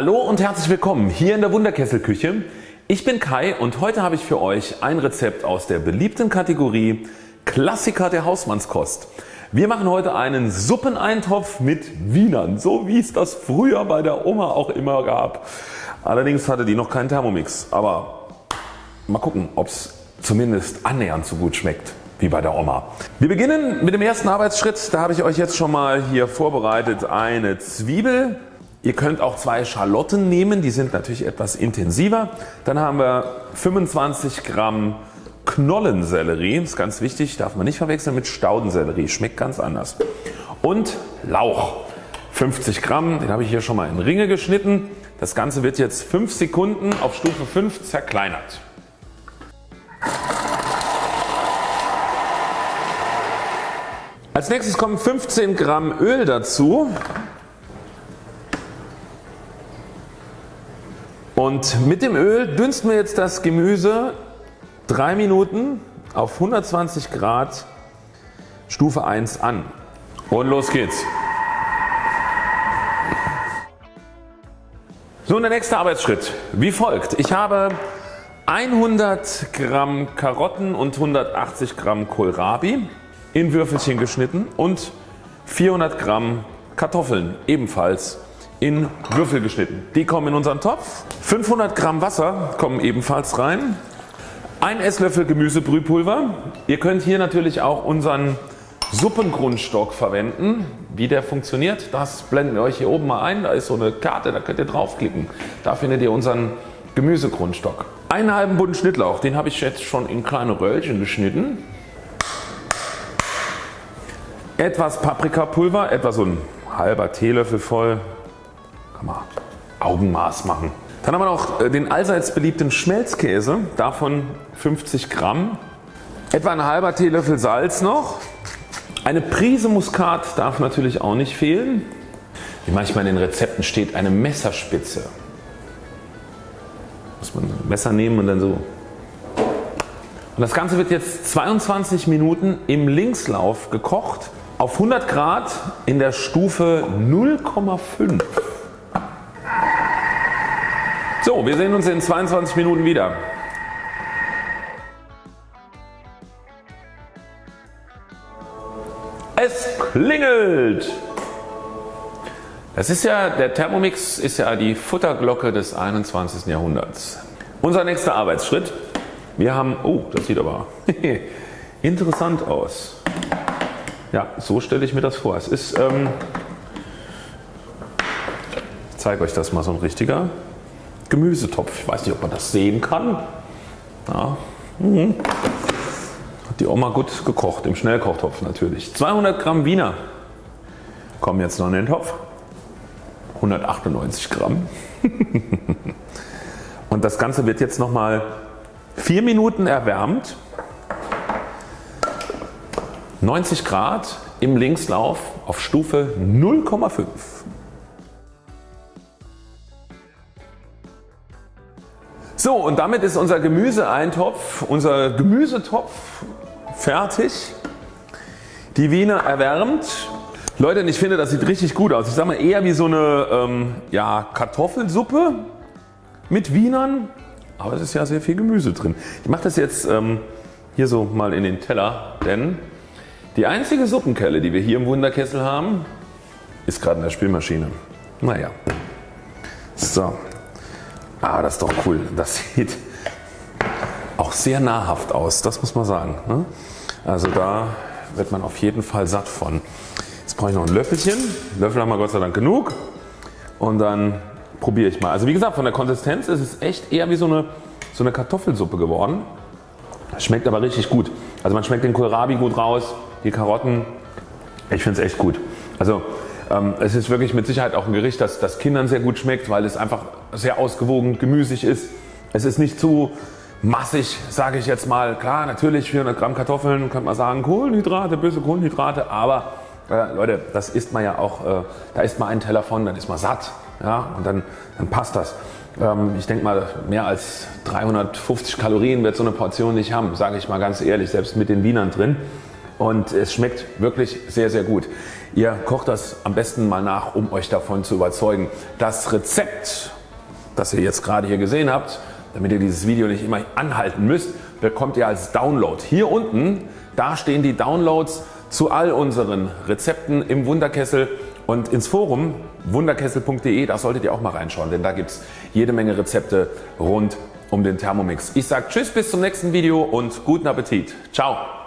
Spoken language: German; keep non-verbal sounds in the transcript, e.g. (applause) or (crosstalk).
Hallo und herzlich willkommen hier in der Wunderkesselküche. Ich bin Kai und heute habe ich für euch ein Rezept aus der beliebten Kategorie Klassiker der Hausmannskost. Wir machen heute einen Suppeneintopf mit Wienern, so wie es das früher bei der Oma auch immer gab. Allerdings hatte die noch keinen Thermomix, aber mal gucken ob es zumindest annähernd so gut schmeckt wie bei der Oma. Wir beginnen mit dem ersten Arbeitsschritt. Da habe ich euch jetzt schon mal hier vorbereitet eine Zwiebel. Ihr könnt auch zwei Schalotten nehmen, die sind natürlich etwas intensiver. Dann haben wir 25 Gramm Knollensellerie, ist ganz wichtig, darf man nicht verwechseln mit Staudensellerie, schmeckt ganz anders. Und Lauch 50 Gramm, den habe ich hier schon mal in Ringe geschnitten. Das Ganze wird jetzt 5 Sekunden auf Stufe 5 zerkleinert. Als nächstes kommen 15 Gramm Öl dazu. Und mit dem Öl dünsten wir jetzt das Gemüse 3 Minuten auf 120 Grad Stufe 1 an. Und los geht's. So und der nächste Arbeitsschritt wie folgt. Ich habe 100 Gramm Karotten und 180 Gramm Kohlrabi in Würfelchen geschnitten und 400 Gramm Kartoffeln ebenfalls in Würfel geschnitten. Die kommen in unseren Topf. 500 Gramm Wasser kommen ebenfalls rein. Ein Esslöffel Gemüsebrühpulver. Ihr könnt hier natürlich auch unseren Suppengrundstock verwenden. Wie der funktioniert, das blenden wir euch hier oben mal ein. Da ist so eine Karte, da könnt ihr draufklicken. Da findet ihr unseren Gemüsegrundstock. Einen halben Bund Schnittlauch, den habe ich jetzt schon in kleine Röllchen geschnitten etwas Paprikapulver, etwa so ein halber Teelöffel voll, kann man Augenmaß machen. Dann haben wir noch äh, den allseits beliebten Schmelzkäse, davon 50 Gramm, etwa ein halber Teelöffel Salz noch, eine Prise Muskat darf natürlich auch nicht fehlen, wie manchmal in den Rezepten steht eine Messerspitze. Muss man ein Messer nehmen und dann so. Und das Ganze wird jetzt 22 Minuten im Linkslauf gekocht auf 100 Grad in der Stufe 0,5. So, wir sehen uns in 22 Minuten wieder. Es klingelt! Das ist ja, der Thermomix ist ja die Futterglocke des 21. Jahrhunderts. Unser nächster Arbeitsschritt. Wir haben, oh das sieht aber (laughs) interessant aus. Ja, so stelle ich mir das vor. Es ist, ähm, ich zeige euch das mal so ein richtiger Gemüsetopf. Ich weiß nicht ob man das sehen kann. Ja. Mhm. Hat die Oma gut gekocht im Schnellkochtopf natürlich. 200 Gramm Wiener kommen jetzt noch in den Topf. 198 Gramm. (laughs) Und das Ganze wird jetzt nochmal 4 Minuten erwärmt 90 Grad im Linkslauf auf Stufe 0,5. So und damit ist unser Gemüseeintopf, unser Gemüsetopf fertig. Die Wiener erwärmt. Leute ich finde das sieht richtig gut aus. Ich sage mal eher wie so eine ähm, ja, Kartoffelsuppe mit Wienern. Aber es ist ja sehr viel Gemüse drin. Ich mache das jetzt ähm, hier so mal in den Teller, denn die einzige Suppenkelle die wir hier im Wunderkessel haben ist gerade in der Spülmaschine. Naja. So. Ah das ist doch cool. Das sieht auch sehr nahrhaft aus, das muss man sagen. Ne? Also da wird man auf jeden Fall satt von. Jetzt brauche ich noch ein Löffelchen. Löffel haben wir Gott sei Dank genug. Und dann probiere ich mal. Also wie gesagt von der Konsistenz ist es echt eher wie so eine, so eine Kartoffelsuppe geworden. Schmeckt aber richtig gut. Also man schmeckt den Kohlrabi gut raus die Karotten, ich finde es echt gut. Also ähm, es ist wirklich mit Sicherheit auch ein Gericht das, das Kindern sehr gut schmeckt, weil es einfach sehr ausgewogen gemüsig ist. Es ist nicht zu massig sage ich jetzt mal. Klar natürlich 400 Gramm Kartoffeln könnte man sagen Kohlenhydrate, böse Kohlenhydrate, aber äh, Leute das isst man ja auch, äh, da isst man einen Teller von, dann ist man satt ja, und dann, dann passt das. Ähm, ich denke mal mehr als 350 Kalorien wird so eine Portion nicht haben, sage ich mal ganz ehrlich, selbst mit den Wienern drin. Und es schmeckt wirklich sehr sehr gut. Ihr kocht das am besten mal nach um Euch davon zu überzeugen. Das Rezept das ihr jetzt gerade hier gesehen habt, damit ihr dieses Video nicht immer anhalten müsst, bekommt ihr als Download. Hier unten da stehen die Downloads zu all unseren Rezepten im Wunderkessel und ins Forum wunderkessel.de, da solltet ihr auch mal reinschauen, denn da gibt es jede Menge Rezepte rund um den Thermomix. Ich sage Tschüss bis zum nächsten Video und guten Appetit. Ciao.